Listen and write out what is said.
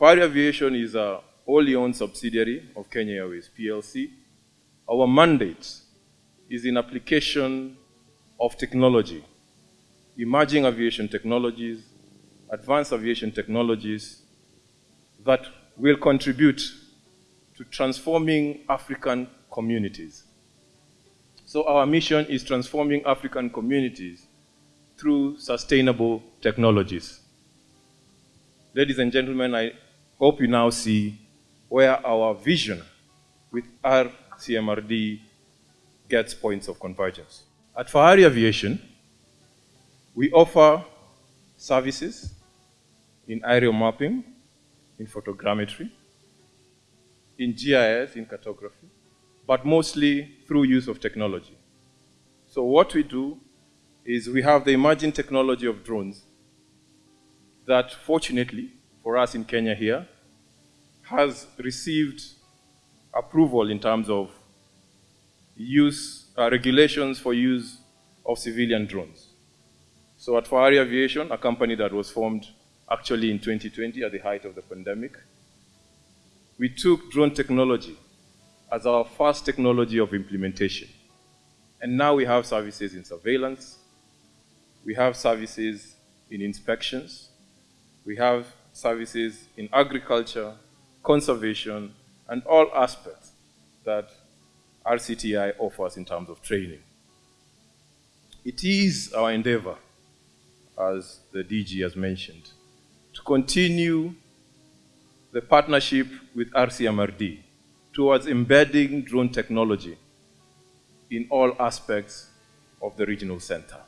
Fahari Aviation is a wholly owned subsidiary of Kenya Airways PLC. Our mandate is in application of technology, emerging aviation technologies, advanced aviation technologies that will contribute to transforming African communities. So our mission is transforming African communities through sustainable technologies. Ladies and gentlemen, I hope you now see where our vision with RCMRD gets points of convergence. At Fahari Aviation, we offer services in aerial mapping, in photogrammetry, in GIS, in cartography, but mostly through use of technology. So what we do is we have the emerging technology of drones that fortunately for us in Kenya here has received approval in terms of use, uh, regulations for use of civilian drones. So at Fahari Aviation, a company that was formed actually in 2020 at the height of the pandemic, we took drone technology as our first technology of implementation. And now we have services in surveillance, we have services in inspections, we have services in agriculture, conservation, and all aspects that RCTI offers in terms of training. It is our endeavor, as the DG has mentioned, to continue the partnership with RCMRD towards embedding drone technology in all aspects of the regional center.